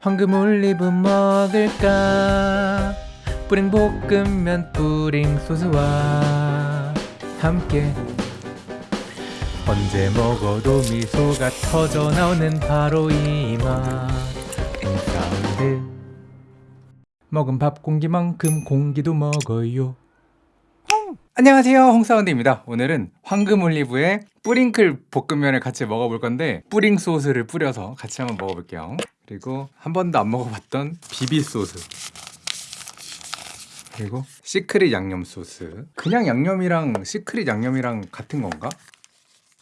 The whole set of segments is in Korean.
황금 올리브 먹을까? 뿌링 볶음면 뿌링 소스와 함께. 언제 먹어도 미소가 터져 나오는 바로 이맛. 홍사운드. 먹은 밥 공기만큼 공기도 먹어요. 안녕하세요. 홍사운드입니다. 오늘은 황금 올리브에 뿌링클 볶음면을 같이 먹어볼 건데 뿌링 소스를 뿌려서 같이 한번 먹어볼게요 그리고 한 번도 안 먹어봤던 비비 소스. 그리고 시크릿 양념 소스. 그냥 양념이랑 시크릿 양념이랑 같은 건가?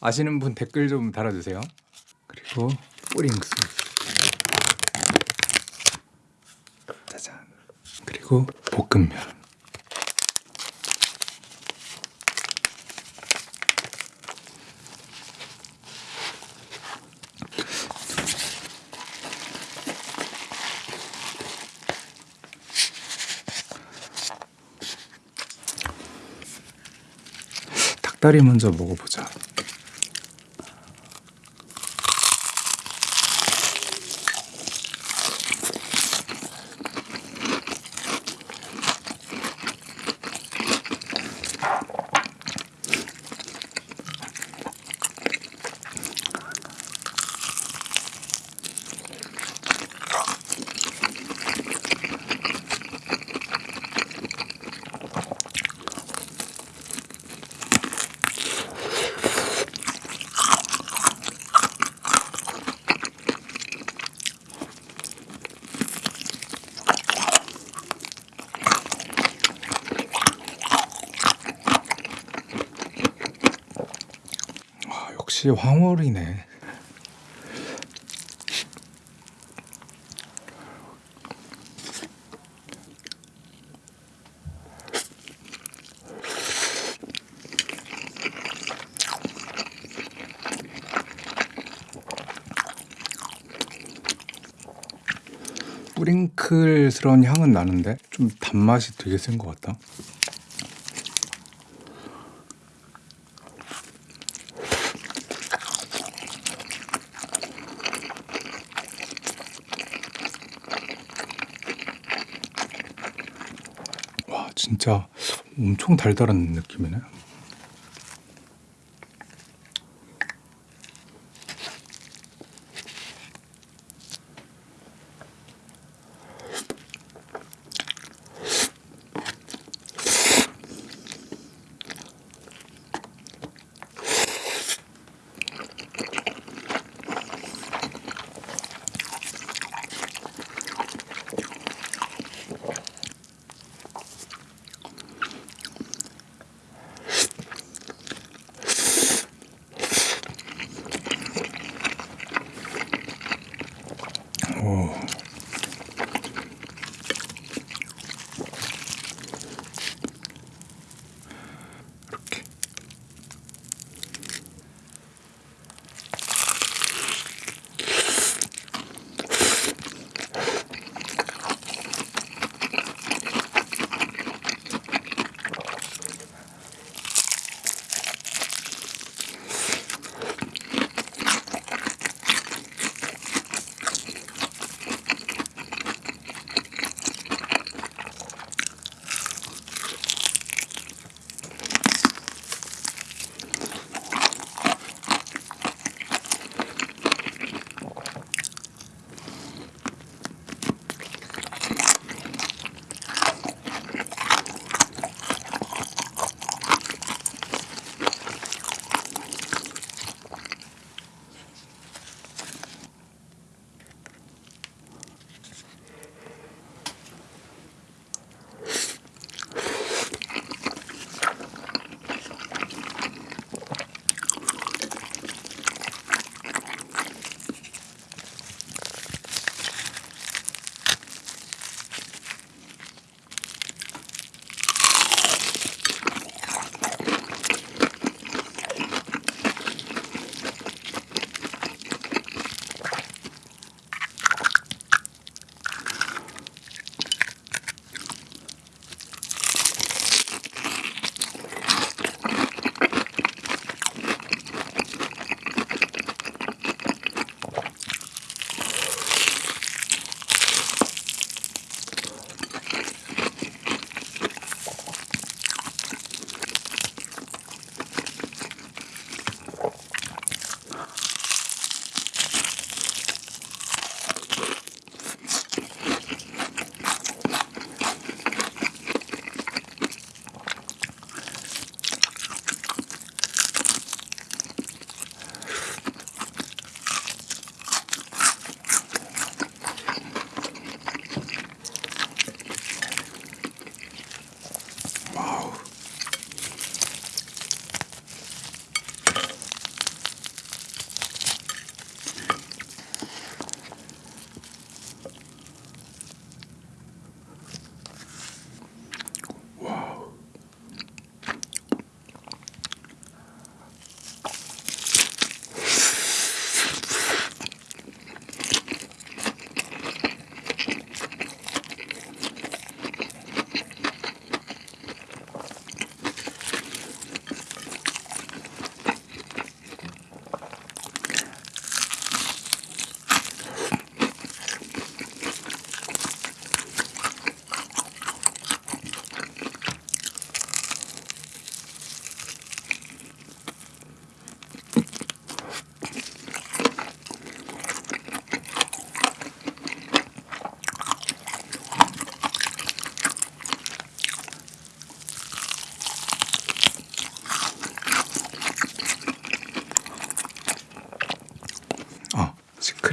아시는 분 댓글 좀 달아주세요. 그리고 뿌링 소스. 짜잔. 그리고 볶음면 닭다리 먼저 먹어보자. 아, 역시 황홀이네. 뿌링클스러운 향은 나는데 좀 단맛이 되게 센 것 같다. 와 진짜 엄청 달달한 느낌이네.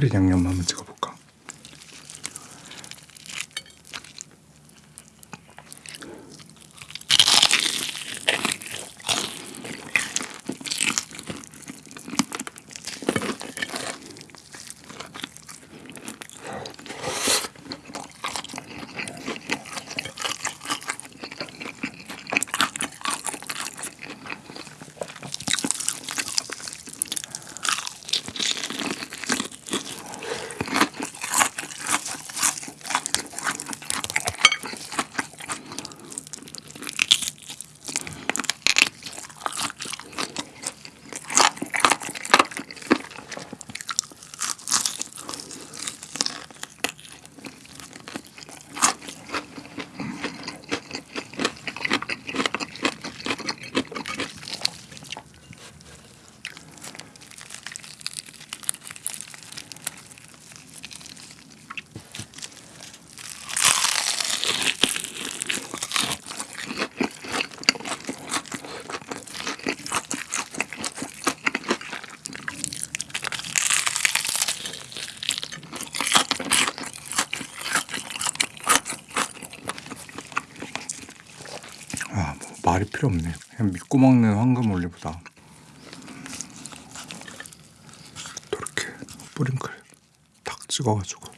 스프링 양념 한번 찍어볼까? 아, 뭐 말이 필요 없네. 그냥 믿고 먹는 황금 올리브다. 이렇게 뿌링클 탁 찍어가지고.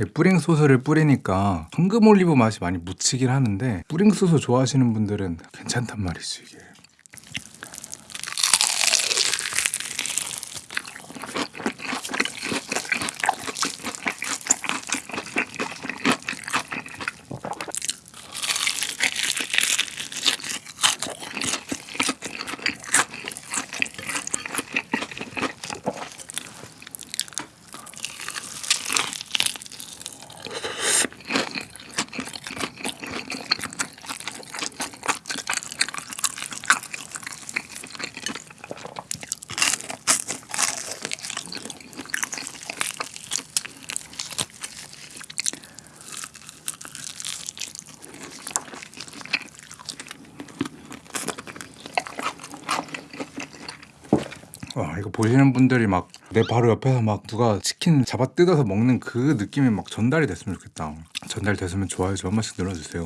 이 뿌링 소스를 뿌리니까 황금 올리브 맛이 많이 묻히긴 하는데 뿌링 소스 좋아하시는 분들은 괜찮단 말이지 이게. 와 이거 보시는 분들이 막 내 바로 옆에서 막 누가 치킨 잡아 뜯어서 먹는 그 느낌이 막 전달이 됐으면 좋겠다. 전달 됐으면 좋아요 좀 한 번씩 눌러주세요.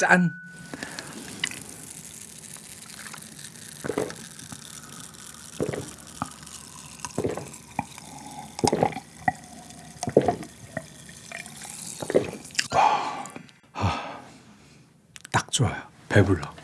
짠. 아, 딱 좋아요. 배불러.